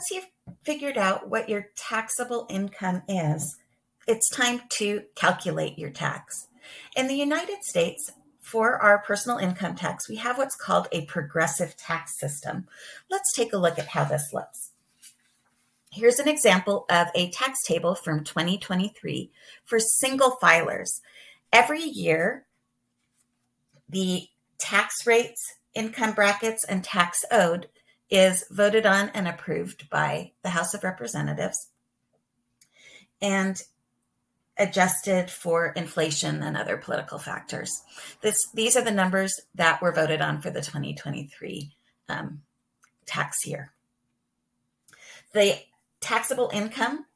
once you've figured out what your taxable income is, it's time to calculate your tax. In the United States, for our personal income tax, we have what's called a progressive tax system. Let's take a look at how this looks. Here's an example of a tax table from 2023 for single filers. Every year, the tax rates, income brackets, and tax owed is voted on and approved by the House of Representatives and adjusted for inflation and other political factors. This, these are the numbers that were voted on for the 2023 um, tax year. The taxable income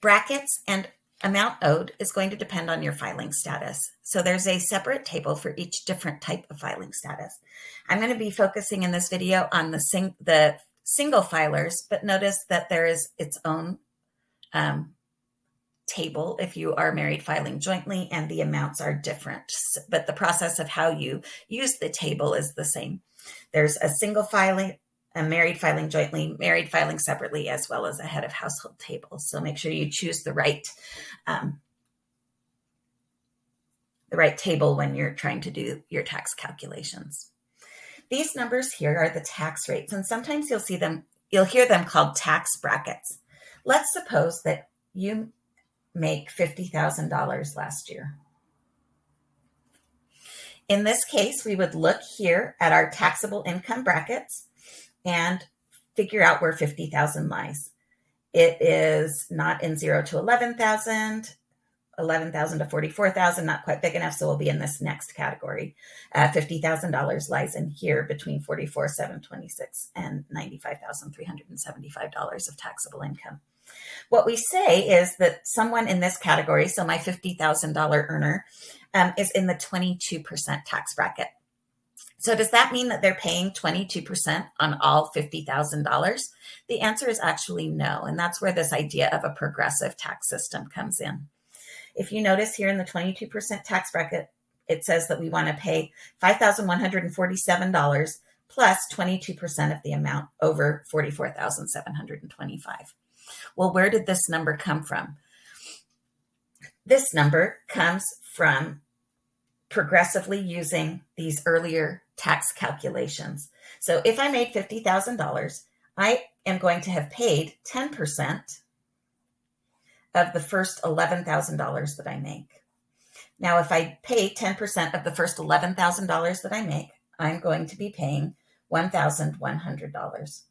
brackets and amount owed is going to depend on your filing status. So there's a separate table for each different type of filing status. I'm going to be focusing in this video on the, sing the single filers, but notice that there is its own um, table if you are married filing jointly and the amounts are different, but the process of how you use the table is the same. There's a single filing, a married filing jointly, married filing separately, as well as a head of household table. So make sure you choose the right um, the right table when you're trying to do your tax calculations. These numbers here are the tax rates, and sometimes you'll see them, you'll hear them called tax brackets. Let's suppose that you make $50,000 last year. In this case, we would look here at our taxable income brackets and figure out where 50,000 lies. It is not in 0 to 11,000, 11,000 to 44,000, not quite big enough, so we'll be in this next category. Uh, $50,000 lies in here between 44,726 and $95,375 of taxable income. What we say is that someone in this category, so my $50,000 earner, um, is in the 22% tax bracket. So does that mean that they're paying 22% on all $50,000? The answer is actually no. And that's where this idea of a progressive tax system comes in. If you notice here in the 22% tax bracket, it says that we want to pay $5,147 plus 22% of the amount over 44,725. Well, where did this number come from? This number comes from progressively using these earlier tax calculations. So if I made $50,000, I am going to have paid 10% of the first $11,000 that I make. Now, if I pay 10% of the first $11,000 that I make, I'm going to be paying $1,100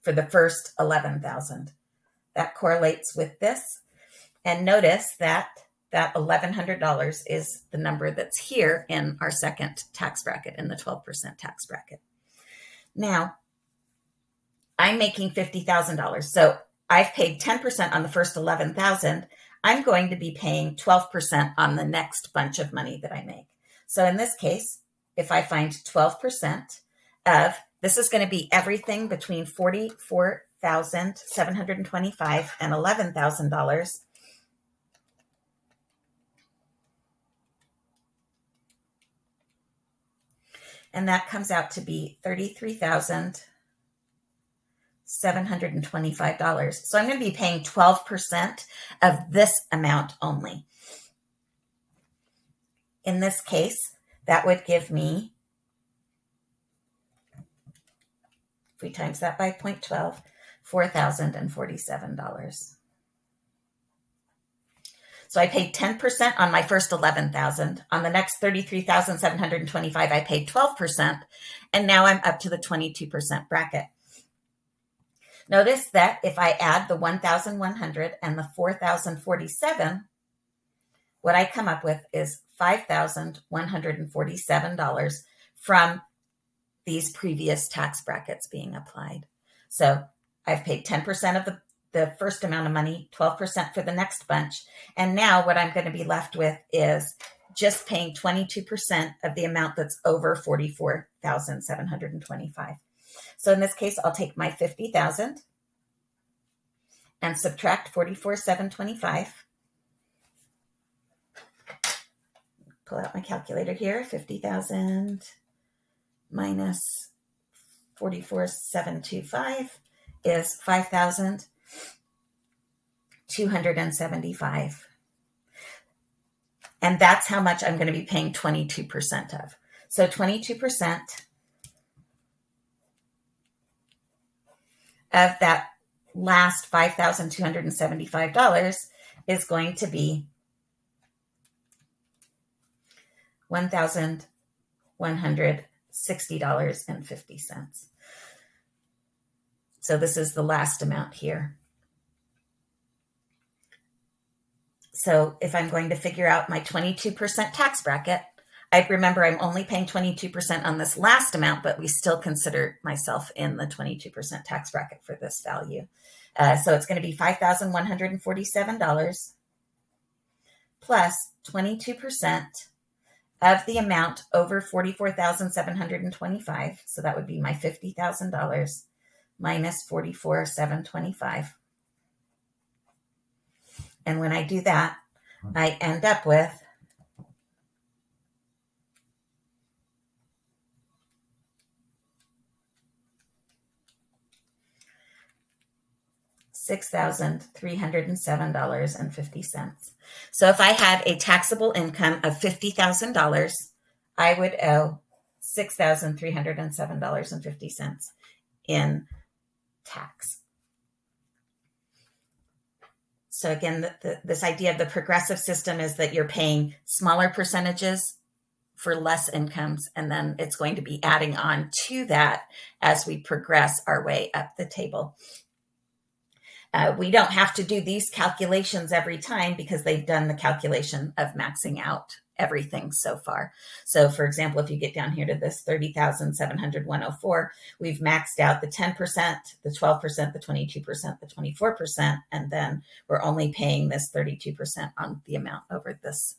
for the first 11,000. That correlates with this. And notice that that $1,100 is the number that's here in our second tax bracket in the 12% tax bracket. Now, I'm making $50,000. So I've paid 10% on the first 11,000. I'm going to be paying 12% on the next bunch of money that I make. So in this case, if I find 12% of, this is going to be everything between 44,725 and $11,000 and that comes out to be $33,725. So I'm going to be paying 12% of this amount only. In this case, that would give me, if we times that by 0.12, $4,047. So I paid 10% on my first 11,000. On the next 33,725, I paid 12%. And now I'm up to the 22% bracket. Notice that if I add the 1,100 and the 4,047, what I come up with is $5,147 from these previous tax brackets being applied. So I've paid 10% of the the first amount of money, 12% for the next bunch. And now what I'm going to be left with is just paying 22% of the amount that's over 44,725. So in this case, I'll take my 50,000 and subtract 44,725. Pull out my calculator here, 50,000 minus 44,725 is 5,275. And that's how much I'm going to be paying 22% of. So 22% of that last $5,275 is going to be $1,160.50. So this is the last amount here. So if I'm going to figure out my 22% tax bracket, I remember I'm only paying 22% on this last amount, but we still consider myself in the 22% tax bracket for this value. Uh, so it's going to be $5,147 plus 22% of the amount over 44,725. So that would be my $50,000 minus 44,725. And when I do that, I end up with $6,307.50. So if I had a taxable income of $50,000, I would owe $6,307.50 in tax. So again, the, the, this idea of the progressive system is that you're paying smaller percentages for less incomes, and then it's going to be adding on to that as we progress our way up the table. Uh, we don't have to do these calculations every time because they've done the calculation of maxing out everything so far. So for example, if you get down here to this 30,700, 104, we've maxed out the 10%, the 12%, the 22%, the 24%, and then we're only paying this 32% on the amount over this